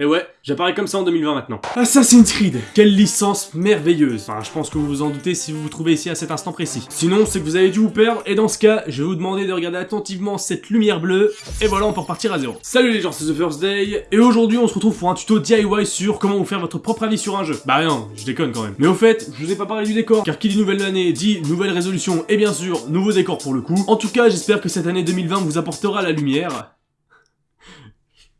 Et ouais, j'apparais comme ça en 2020 maintenant. Assassin's Creed, quelle licence merveilleuse. Enfin, je pense que vous vous en doutez si vous vous trouvez ici à cet instant précis. Sinon, c'est que vous avez dû vous perdre, et dans ce cas, je vais vous demander de regarder attentivement cette lumière bleue, et voilà, on peut repartir à zéro. Salut les gens, c'est The First Day, et aujourd'hui, on se retrouve pour un tuto DIY sur comment vous faire votre propre avis sur un jeu. Bah non, je déconne quand même. Mais au fait, je vous ai pas parlé du décor, car qui dit nouvelle année dit nouvelle résolution, et bien sûr, nouveau décor pour le coup. En tout cas, j'espère que cette année 2020 vous apportera la lumière.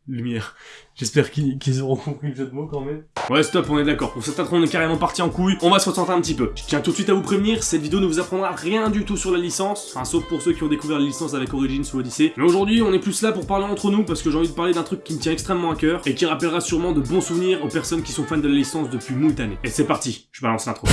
Lumière. J'espère qu'ils auront compris le jeu de mots quand même. Ouais, stop, on est d'accord. Pour cette intro, on est carrément parti en couille. On va se recentrer un petit peu. Je tiens tout de suite à vous prévenir, cette vidéo ne vous apprendra rien du tout sur la licence. Enfin, sauf pour ceux qui ont découvert la licence avec Origins ou Odyssey. Mais aujourd'hui, on est plus là pour parler entre nous parce que j'ai envie de parler d'un truc qui me tient extrêmement à cœur et qui rappellera sûrement de bons souvenirs aux personnes qui sont fans de la licence depuis moult années. Et c'est parti, je balance l'intro.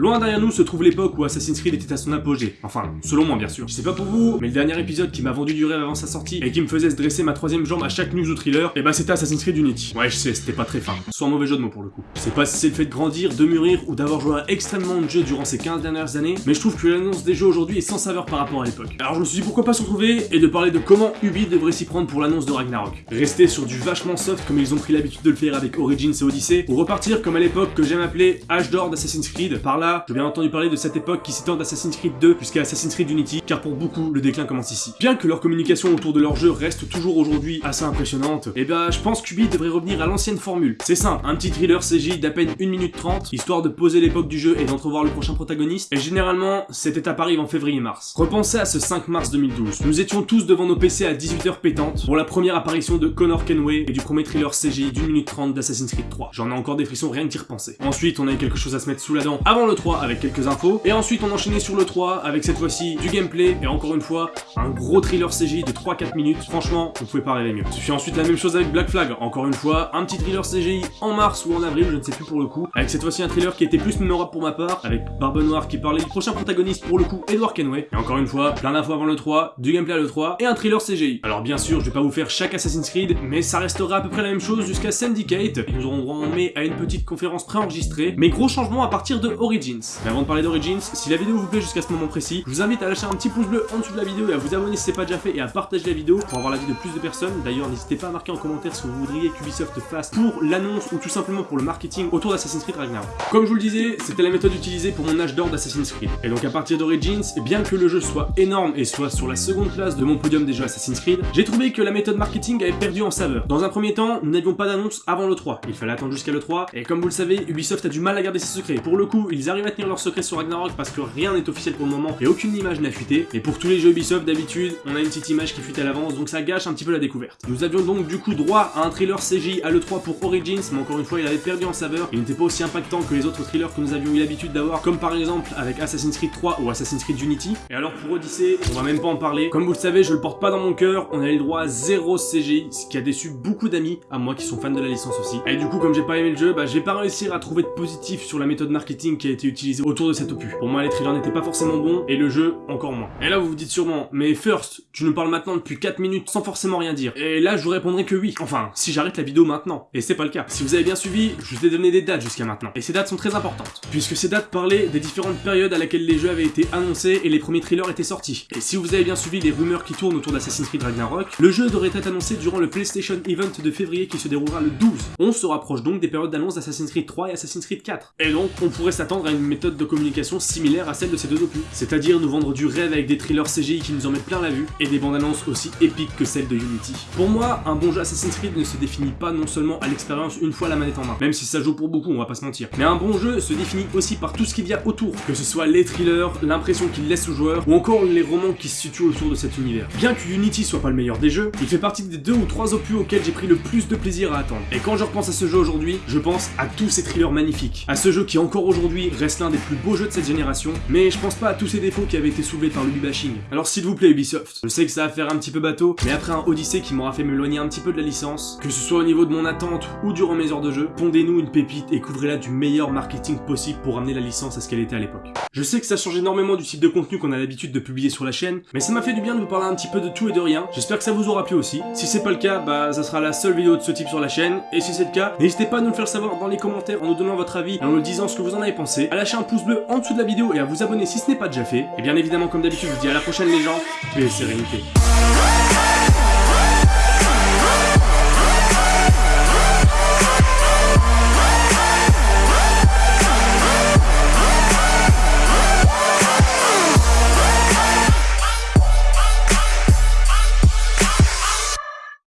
Loin derrière nous se trouve l'époque où Assassin's Creed était à son apogée. Enfin, selon moi bien sûr. Je sais pas pour vous, mais le dernier épisode qui m'a vendu du rêve avant sa sortie et qui me faisait se dresser ma troisième jambe à chaque news ou thriller, et eh bah ben, c'était Assassin's Creed Unity. Ouais, je sais, c'était pas très fin. Soit un mauvais jeu de mots pour le coup. Je sais pas si c'est le fait de grandir, de mûrir ou d'avoir joué à extrêmement de jeux durant ces 15 dernières années, mais je trouve que l'annonce des jeux aujourd'hui est sans saveur par rapport à l'époque. Alors je me suis dit pourquoi pas se retrouver et de parler de comment Ubi devrait s'y prendre pour l'annonce de Ragnarok. Rester sur du vachement soft comme ils ont pris l'habitude de le faire avec Origins et Odyssey, ou repartir comme à l'époque que j'aime appeler âge d'or d'Assassin's Creed. Par là, j'ai bien entendu parler de cette époque qui s'étend d'Assassin's Creed 2 jusqu'à Assassin's Creed Unity, car pour beaucoup, le déclin commence ici. Bien que leur communication autour de leur jeu reste toujours aujourd'hui assez impressionnante, eh ben, je pense qu'Ubi devrait revenir à l'ancienne formule. C'est simple, un petit thriller CJ d'à peine 1 minute 30, histoire de poser l'époque du jeu et d'entrevoir le prochain protagoniste, et généralement, cette étape arrive en février-mars. Repensez à ce 5 mars 2012. Nous étions tous devant nos PC à 18h pétantes pour la première apparition de Connor Kenway et du premier thriller CJ d'une minute 30 d'Assassin's Creed 3. J'en ai encore des frissons rien que d'y repenser. Ensuite, on avait quelque chose à se mettre sous la dent avant le 3 avec quelques infos, et ensuite on enchaînait sur le 3 avec cette fois-ci du gameplay et encore une fois un gros thriller CGI de 3-4 minutes. Franchement, vous pouvez pas rêver mieux. Je fais ensuite la même chose avec Black Flag. Encore une fois, un petit thriller CGI en mars ou en avril, je ne sais plus pour le coup. Avec cette fois-ci un thriller qui était plus mémorable pour ma part, avec Barbe Noire qui parlait du prochain protagoniste pour le coup, Edward Kenway. Et encore une fois, plein d'infos avant le 3, du gameplay à le 3 et un thriller CGI. Alors bien sûr, je vais pas vous faire chaque Assassin's Creed, mais ça restera à peu près la même chose jusqu'à Syndicate. Ils nous auront droit en mai à une petite conférence préenregistrée, mais gros changement à partir de Mais avant de parler d'Origins, si la vidéo vous plaît jusqu'à ce moment précis, je vous invite à lâcher un petit pouce bleu en dessous de la vidéo et à vous abonner si c'est pas déjà fait et à partager la vidéo pour avoir l'avis de plus de personnes. D'ailleurs, n'hésitez pas à marquer en commentaire ce que vous voudriez qu'Ubisoft fasse pour l'annonce ou tout simplement pour le marketing autour d'Assassin's Creed Ragnarok. Comme je vous le disais, c'était la méthode utilisée pour mon âge d'or d'Assassin's Creed. Et donc à partir d'Origins, bien que le jeu soit énorme et soit sur la seconde place de mon podium des jeux Assassin's Creed, j'ai trouvé que la méthode marketing avait perdu en saveur. Dans un premier temps, nous n'avions pas d'annonce avant le 3. Il fallait attendre jusqu'à le 3, et comme vous le savez, Ubisoft a du mal à garder ses secrets. Pour le coup, ils à tenir leurs secrets sur Ragnarok parce que rien n'est officiel pour le moment et aucune image n'a fuité. Et pour tous les jeux Ubisoft, d'habitude, on a une petite image qui fuite à l'avance, donc ça gâche un petit peu la découverte. Nous avions donc du coup droit à un trailer CGI à l'E3 pour Origins, mais encore une fois, il avait perdu en saveur. Il n'était pas aussi impactant que les autres trailers que nous avions eu l'habitude d'avoir, comme par exemple avec Assassin's Creed 3 ou Assassin's Creed Unity. Et alors pour Odyssey, on va même pas en parler. Comme vous le savez, je le porte pas dans mon cœur, on a eu le droit à zéro CGI, ce qui a déçu beaucoup d'amis, à moi qui sont fans de la licence aussi. Et du coup, comme j'ai pas aimé le jeu, bah j'ai pas réussi à trouver de positif sur la méthode marketing qui a été utilisée autour de cet opus. Pour moi, les trailers n'étaient pas forcément bons, et le jeu encore moins. Et là, vous vous dites sûrement, mais First, tu nous parles maintenant depuis 4 minutes sans forcément rien dire. Et là, je vous répondrai que oui. Enfin, si j'arrête la vidéo maintenant. Et c'est pas le cas. Si vous avez bien suivi, je vous ai donné des dates jusqu'à maintenant. Et ces dates sont très importantes. Puisque ces dates parlaient des différentes périodes à laquelle les jeux avaient été annoncés et les premiers trailers étaient sortis. Et si vous avez bien suivi les rumeurs qui tournent autour d'Assassin's Creed Ragnarok, le jeu devrait être annoncé durant le PlayStation Event de février qui se déroulera le 12. On se rapproche donc des périodes d'annonce d'Assassin's Creed 3 et Assassin's Creed 4. Et donc, on pourrait s'attendre une méthode de communication similaire à celle de ces deux opus. C'est-à-dire nous vendre du rêve avec des thrillers CGI qui nous en mettent plein la vue, et des bandes annonces aussi épiques que celles de Unity. Pour moi, un bon jeu Assassin's Creed ne se définit pas non seulement à l'expérience une fois la manette en main, même si ça joue pour beaucoup, on va pas se mentir. Mais un bon jeu se définit aussi par tout ce qu'il y a autour, que ce soit les thrillers, l'impression qu'il laisse aux joueurs, ou encore les romans qui se situent autour de cet univers. Bien que Unity soit pas le meilleur des jeux, il fait partie des deux ou trois opus auxquels j'ai pris le plus de plaisir à attendre. Et quand je repense à ce jeu aujourd'hui, je pense à tous ces thrillers magnifiques, à ce jeu qui encore aujourd'hui reste l'un des plus beaux jeux de cette génération, mais je pense pas à tous ces défauts qui avaient été soulevés par le. Alors s'il vous plaît Ubisoft, je sais que ça va faire un petit peu bateau, mais après un Odyssey qui m'aura fait m'éloigner un petit peu de la licence, que ce soit au niveau de mon attente ou durant mes heures de jeu, pondez-nous une pépite et couvrez-la du meilleur marketing possible pour amener la licence à ce qu'elle était à l'époque. Je sais que ça change énormément du type de contenu qu'on a l'habitude de publier sur la chaîne, mais ça m'a fait du bien de vous parler un petit peu de tout et de rien. J'espère que ça vous aura plu aussi. Si c'est pas le cas, bah ça sera la seule vidéo de ce type sur la chaîne, et si c'est le cas, n'hésitez pas à nous le faire savoir dans les commentaires en nous donnant votre avis et en nous disant ce que vous en avez pensé, à lâcher un pouce bleu en dessous de la vidéo et à vous abonner si ce n'est pas déjà fait. Et bien évidemment comme d'habitude je vous dis à la prochaine les gens, paix et sérénité.